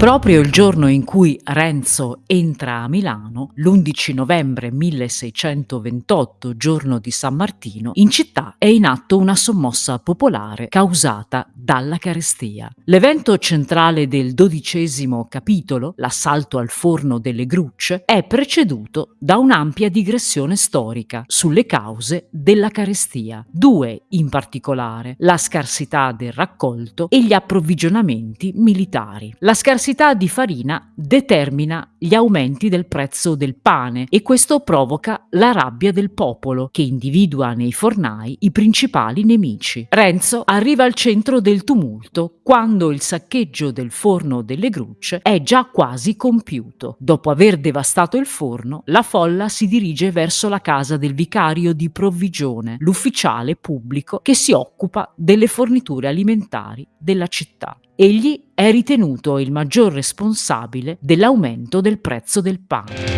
Proprio il giorno in cui Renzo entra a Milano, l'11 novembre 1628, giorno di San Martino, in città è in atto una sommossa popolare causata dalla carestia. L'evento centrale del dodicesimo capitolo, l'assalto al forno delle grucce, è preceduto da un'ampia digressione storica sulle cause della carestia. Due in particolare, la scarsità del raccolto e gli approvvigionamenti militari. La scarsità scarsità di farina determina gli aumenti del prezzo del pane e questo provoca la rabbia del popolo che individua nei fornai i principali nemici. Renzo arriva al centro del tumulto quando il saccheggio del forno delle grucce è già quasi compiuto. Dopo aver devastato il forno, la folla si dirige verso la casa del vicario di provvigione, l'ufficiale pubblico che si occupa delle forniture alimentari della città. Egli è ritenuto il maggior responsabile dell'aumento del prezzo del pane.